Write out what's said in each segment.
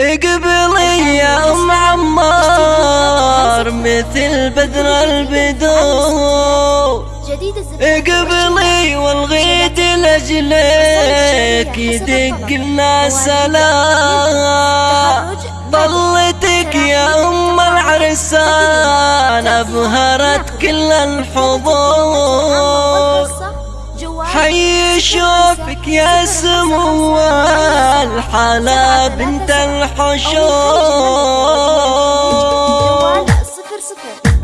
اقبلي يا ام عمار مثل بدر البدور. اقبلي والغيد لأجلك يدق الناس لا. طلتك يا أم العرسان ابهرت كل الحضور. حي يشوفك يا سمو الحلا بنت الحشور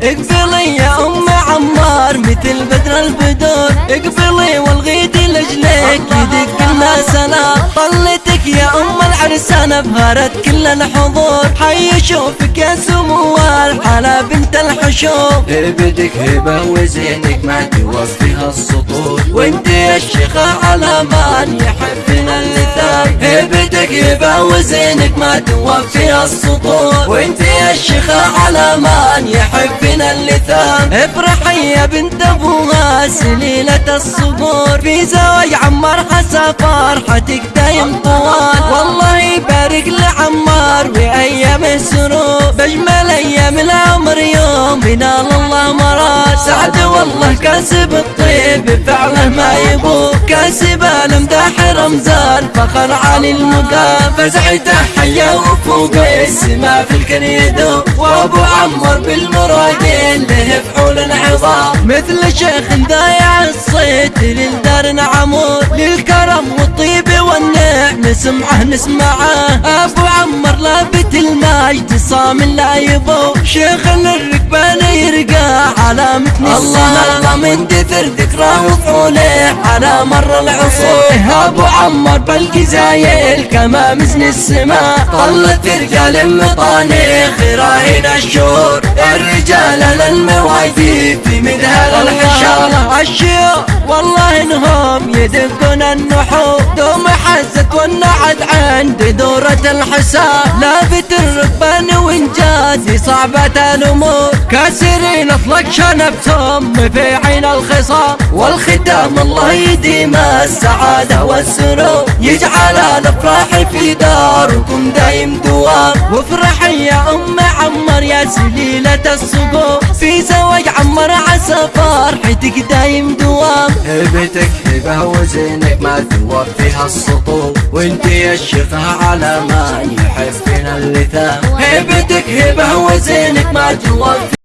اقبلي يا أم عمار مثل بدر البدور اقبلي والغيد لجلك يدق الناس لا طلتك يا أم العرسان ابهرت كل الحضور. حي يشوفك يا سمو الحلا بنت الحشور بدك هبة وزينك ما توفيها السطور. وانت يا الشيخة على من يحبنا اللثام هبتك هبة وزينك ما توفي السطور. وانت يا الشيخة على من يحبنا اللثام افرحي يا بنت ابوها سليلة الصبور. في زواج عمار حسا فرحتك دايم طوال. والله يبارك لعمار وايام السرور. بجمل أيام العمر بنال الله مراد سعد والله كاسب الطيب فعله ما يبو كاسب المداح رمزان فخر علي المقام. فزعته حيا وفوق السما في الكريدو وأبو عمر بالمرادين له فحول العظام مثل شيخ ضايع الصيت للدار نعمور. للكرم والطيب والنعم نسمعه نسمعه. أبو عمر لابت المجد صام لا يبو. شيخ الركبان يرقى على متن الله الله من دثر ذكراه وفعوله على مر العصور. أبو عمر بالجزايل كما مزن السماء طلت رجال مطانيخ راهن الشهور. الرجال للموايدي في مدهر الحشار الشيوخ والله إنهم يدقون النحور. دوم والنعد عند دورة الحساب. لافت الركبان وانجازي صعبة الأمور. كاسرين اطلق شنبتهم في عين الخصام والختام الله يديم السعادة والسرور. يجعل الأفراح في داركم دايم دوام. وافرحي يا أم عمر يا سليلة الصقور في زواج عمر عسى فرحتك دايم دوام. هبتك هبة وزينك ما توفيها السطور. وانت يا الشيخة على ما يحبنا اللثام هبتك هبة وزينك ما توفي